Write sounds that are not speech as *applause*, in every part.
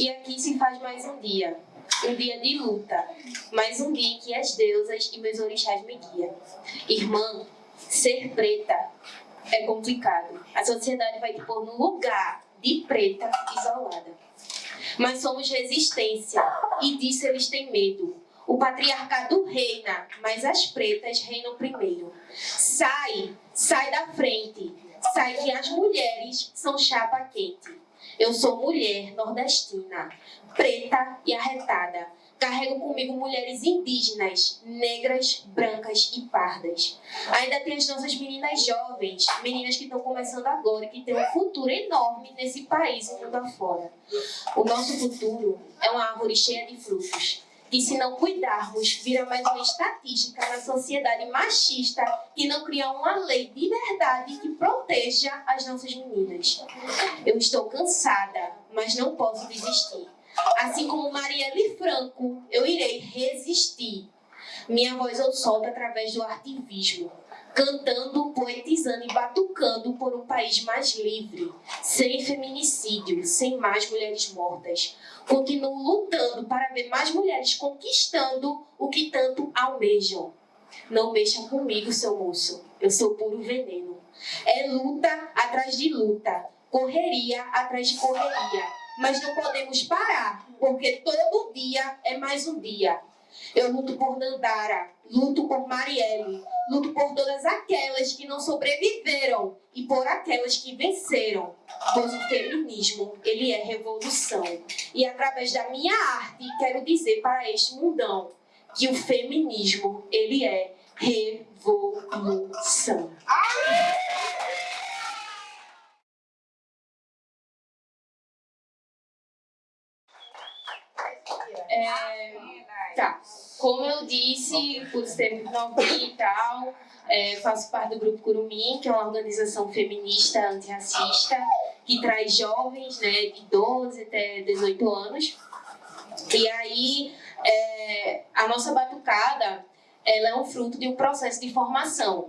E aqui se faz mais um dia, um dia de luta, mais um dia que as deusas e meus orixás me guiam. Irmã, ser preta é complicado. A sociedade vai te pôr num lugar de preta isolada. Mas somos resistência e disso eles têm medo. O patriarcado reina, mas as pretas reinam primeiro. Sai, sai da frente. Sai que as mulheres são chapa quente. Eu sou mulher nordestina, preta e arretada. Carrego comigo mulheres indígenas, negras, brancas e pardas. Ainda tem as nossas meninas jovens, meninas que estão começando agora e que têm um futuro enorme nesse país e mundo afora. O nosso futuro é uma árvore cheia de frutos que se não cuidarmos, vira mais uma estatística na sociedade machista que não cria uma lei de verdade que proteja as nossas meninas. Eu estou cansada, mas não posso desistir. Assim como Marielle Franco, eu irei resistir. Minha voz eu solto através do ativismo, cantando, poetizando e batucando por um país mais livre, sem feminicídio, sem mais mulheres mortas. Continuo lutando para ver mais mulheres conquistando o que tanto almejam. Não mexa comigo, seu moço. Eu sou puro veneno. É luta atrás de luta, correria atrás de correria mas não podemos parar, porque todo dia é mais um dia. Eu luto por Nandara, luto por Marielle, luto por todas aquelas que não sobreviveram e por aquelas que venceram. Pois o feminismo, ele é revolução. E através da minha arte, quero dizer para este mundão que o feminismo, ele é revolução. É, tá. Como eu disse, por ser novinha e tal, é, faço parte do Grupo Curumim, que é uma organização feminista antirracista, que traz jovens né, de 12 até 18 anos. E aí, é, a nossa batucada ela é um fruto de um processo de formação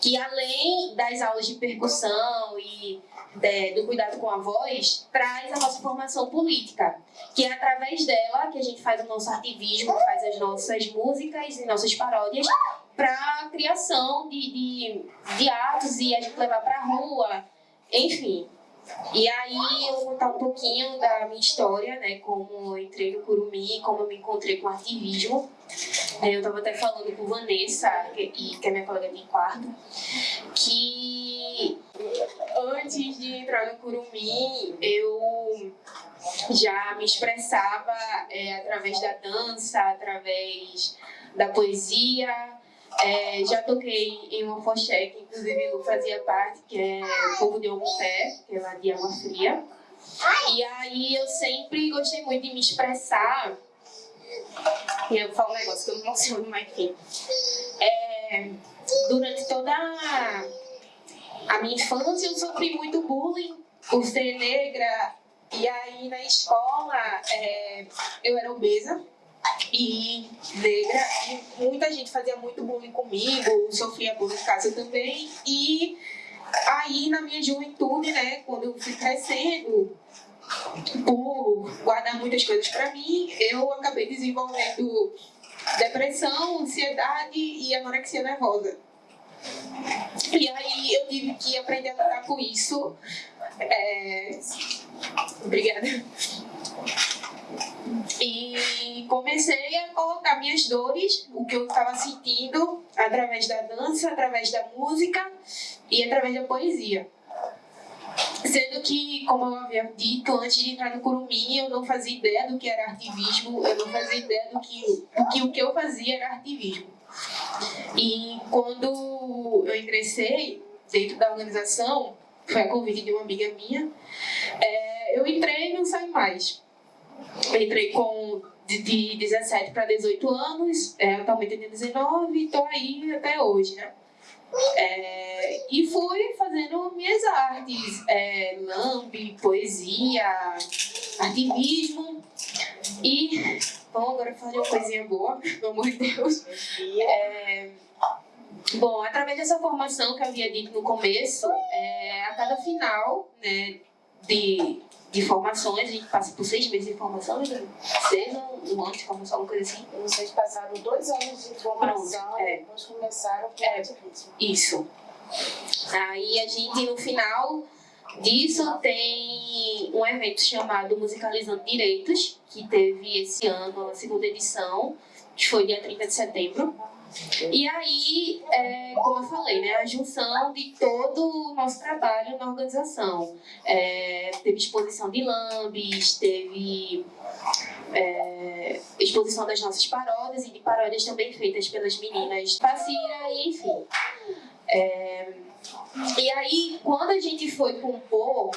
que além das aulas de percussão e de, do cuidado com a voz, traz a nossa formação política, que é através dela que a gente faz o nosso ativismo, faz as nossas músicas e nossas paródias para a criação de, de, de atos e a gente levar para a rua, enfim. E aí eu vou contar um pouquinho da minha história, né, como eu entrei no Curumi, como eu me encontrei com ativismo. Eu estava até falando com Vanessa, que, que é minha colega de quarto, que antes de entrar no Curumi, eu já me expressava é, através da dança, através da poesia, é, já toquei em uma foché, que inclusive Lu fazia parte, que é o Povo de Omuté, que é lá de Água Fria. E aí eu sempre gostei muito de me expressar. Eu falo um negócio que eu não emociono, mas enfim. É, durante toda a minha infância eu sofri muito bullying por ser negra. E aí na escola é, eu era obesa e negra, e muita gente fazia muito bullying comigo, sofria bullying em casa também, e aí na minha juventude, né, quando eu fui crescendo, por guardar muitas coisas para mim, eu acabei desenvolvendo depressão, ansiedade e anorexia nervosa. E aí eu tive que aprender a lidar com isso. É... Obrigada. E comecei a colocar minhas dores, o que eu estava sentindo, através da dança, através da música e através da poesia. Sendo que, como eu havia dito, antes de entrar no Curumim, eu não fazia ideia do que era ativismo, eu não fazia ideia do que, do que o que eu fazia era ativismo. E quando eu ingressei dentro da organização, foi a convite de uma amiga minha, é, eu entrei e não saí mais. Entrei com de, de 17 para 18 anos, é, atualmente tenho 19 e estou aí até hoje, né? É, e fui fazendo minhas artes, é, lambe, poesia, ativismo. E, bom, agora fazer uma coisinha boa, pelo amor de Deus. É, bom, através dessa formação que eu havia dito no começo, é, a cada final né, de de formações, a gente passa por seis meses de formação, seis um ano de formação, alguma coisa assim. Vocês passaram dois anos de formação Pronto, é. e depois começaram com é, ativismo. Isso. Aí a gente, no final disso, tem um evento chamado Musicalizando Direitos, que teve esse ano a segunda edição, que foi dia 30 de setembro. E aí, é, como eu falei, né, a junção de todo o nosso trabalho na organização. É, teve exposição de lambes, teve é, exposição das nossas paródias e de paródias também feitas pelas meninas Passira e enfim. É, e aí, quando a gente foi compor,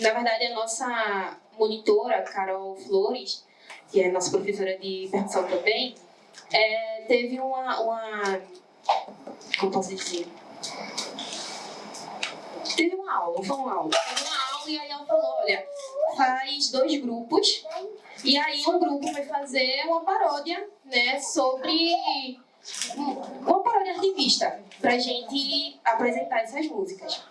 na verdade a nossa monitora, Carol Flores, que é nossa professora de percussão também, é, teve uma, uma. Como posso dizer? Teve uma aula, foi uma aula. Teve uma aula e aí ela falou: olha, faz dois grupos, e aí um grupo vai fazer uma paródia, né, sobre. Uma paródia ativista, pra gente apresentar essas músicas.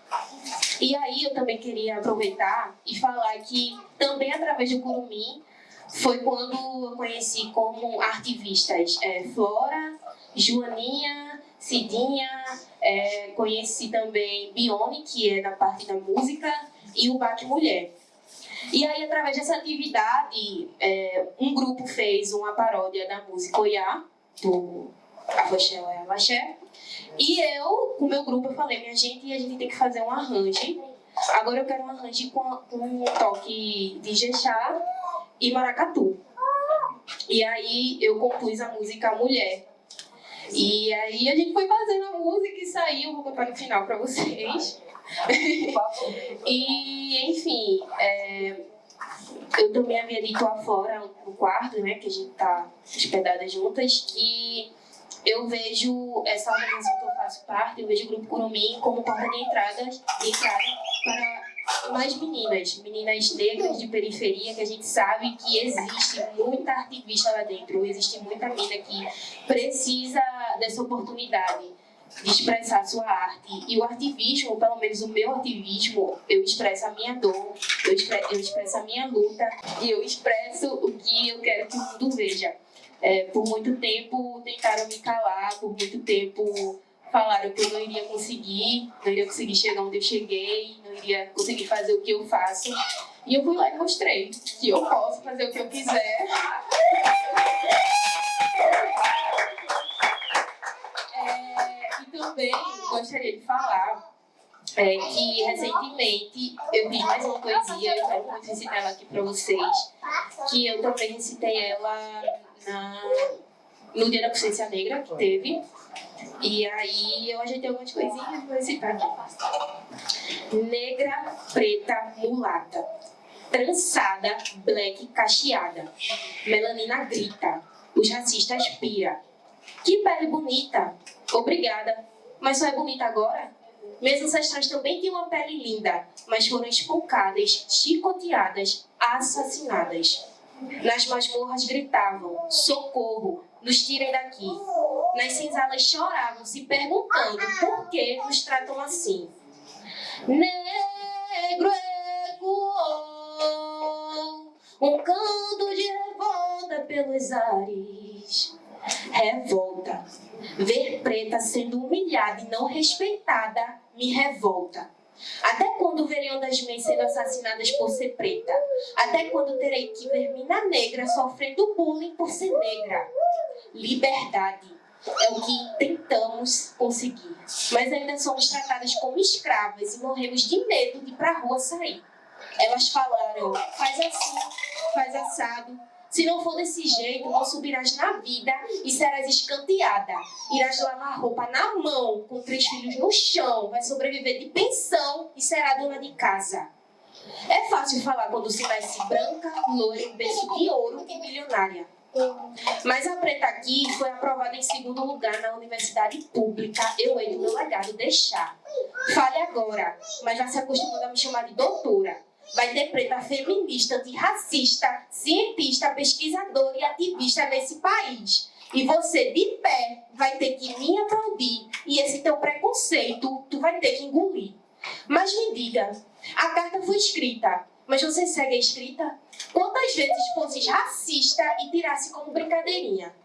E aí eu também queria aproveitar e falar que também através do Curumim foi quando eu conheci como artivistas é, Flora, Joaninha, Cidinha, é, conheci também Bione, que é da parte da música, e o Baque Mulher. E aí, através dessa atividade, é, um grupo fez uma paródia da música Oiá, do Afoxé Oiá Vaxé, e eu, com o meu grupo, eu falei, minha gente, a gente tem que fazer um arranjo. Agora eu quero um arranjo com, com um toque de jexá e maracatu. E aí eu compus a música Mulher. E aí a gente foi fazendo a música e saiu, vou contar no final para vocês. *laughs* e, enfim, é, eu também havia dito lá fora, no quarto, né, que a gente tá hospedadas juntas, que eu vejo essa organização que eu faço parte, eu vejo o Grupo Curumim como porta de entrada, de entrada para mais meninas, meninas negras de periferia, que a gente sabe que existe muita ativista lá dentro, existe muita mina que precisa dessa oportunidade de expressar sua arte. E o ativismo, pelo menos o meu ativismo, eu expresso a minha dor, eu expresso, eu expresso a minha luta e eu expresso o que eu quero que o mundo veja. É, por muito tempo tentaram me calar, por muito tempo falaram que eu não iria conseguir, não iria conseguir chegar onde eu cheguei, iria conseguir fazer o que eu faço. E eu fui lá e mostrei que eu posso fazer o que eu quiser. É, e também gostaria de falar é, que recentemente eu fiz mais uma poesia, eu quero muito recitar ela aqui para vocês, que eu também recitei ela na, no Dia da Consciência Negra, que teve, e aí eu ajeitei algumas coisinhas, vou citar aqui. Negra, preta, mulata. Trançada, black, cacheada. Melanina grita. Os racistas pira. Que pele bonita. Obrigada. Mas só é bonita agora? Meus ancestrais também tinham uma pele linda, mas foram espancadas, chicoteadas, assassinadas. Nas masmorras gritavam: socorro, nos tirem daqui. Nas senzalas choravam, se perguntando por que nos tratam assim. Negro ecoou um canto de revolta pelos ares. Revolta. Ver preta sendo humilhada e não respeitada me revolta. Até quando verei das mães sendo assassinadas por ser preta? Até quando terei que ver mina negra sofrendo bullying por ser negra? Liberdade é o que tentamos conseguir, mas ainda somos tratadas como escravas e morremos de medo de ir pra rua sair. Elas falaram, faz assim, faz assado, se não for desse jeito, não subirás na vida e serás escanteada. Irás lavar roupa na mão, com três filhos no chão, vai sobreviver de pensão e será dona de casa. É fácil falar quando se nasce branca, loira, berço de ouro e milionária. Mas a preta aqui foi aprovada em segundo lugar na universidade pública. Eu hei do meu legado deixar. Fale agora, mas já se acostumando a me chamar de doutora. Vai ter preta feminista, antirracista, cientista, pesquisadora e ativista nesse país. E você, de pé, vai ter que me aplaudir. E esse teu preconceito, tu vai ter que engolir. Mas me diga, a carta foi escrita mas você segue a escrita? Quantas vezes fosses racista e tirasse como brincadeirinha?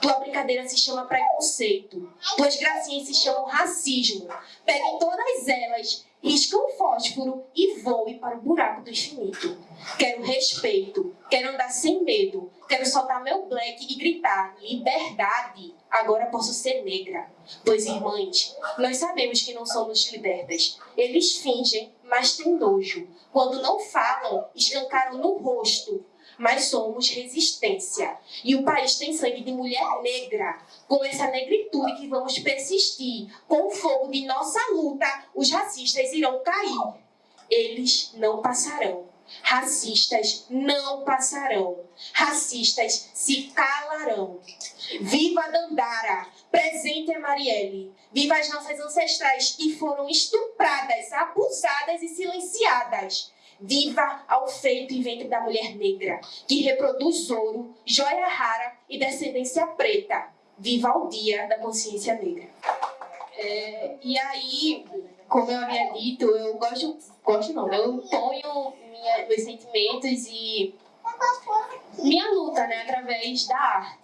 Tua brincadeira se chama preconceito. Tuas gracinhas se chamam racismo. Peguem todas elas, risca um fósforo e voe para o buraco do infinito. Quero respeito, quero andar sem medo, quero soltar meu black e gritar liberdade. Agora posso ser negra. Pois, irmãs, nós sabemos que não somos libertas. Eles fingem, mas têm nojo. Quando não falam, escancaram no rosto mas somos resistência. E o país tem sangue de mulher negra. Com essa negritude que vamos persistir, com o fogo de nossa luta, os racistas irão cair. Eles não passarão. Racistas não passarão. Racistas se calarão. Viva Dandara! Presente a Marielle! Viva as nossas ancestrais que foram estupradas, abusadas e silenciadas! Viva ao feito e ventre da mulher negra, que reproduz ouro, joia rara e descendência preta. Viva o dia da consciência negra. É, e aí, como eu havia dito, eu gosto, gosto não, eu ponho minha, meus sentimentos e minha luta, né, através da arte.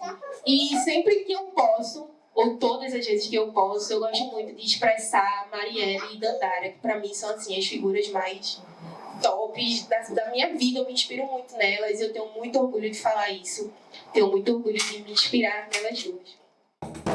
E sempre que eu posso, ou todas as vezes que eu posso, eu gosto muito de expressar Marielle e Dandara, que para mim são assim as figuras mais tops da, da minha vida, eu me inspiro muito nelas e eu tenho muito orgulho de falar isso. Tenho muito orgulho de me inspirar nelas duas.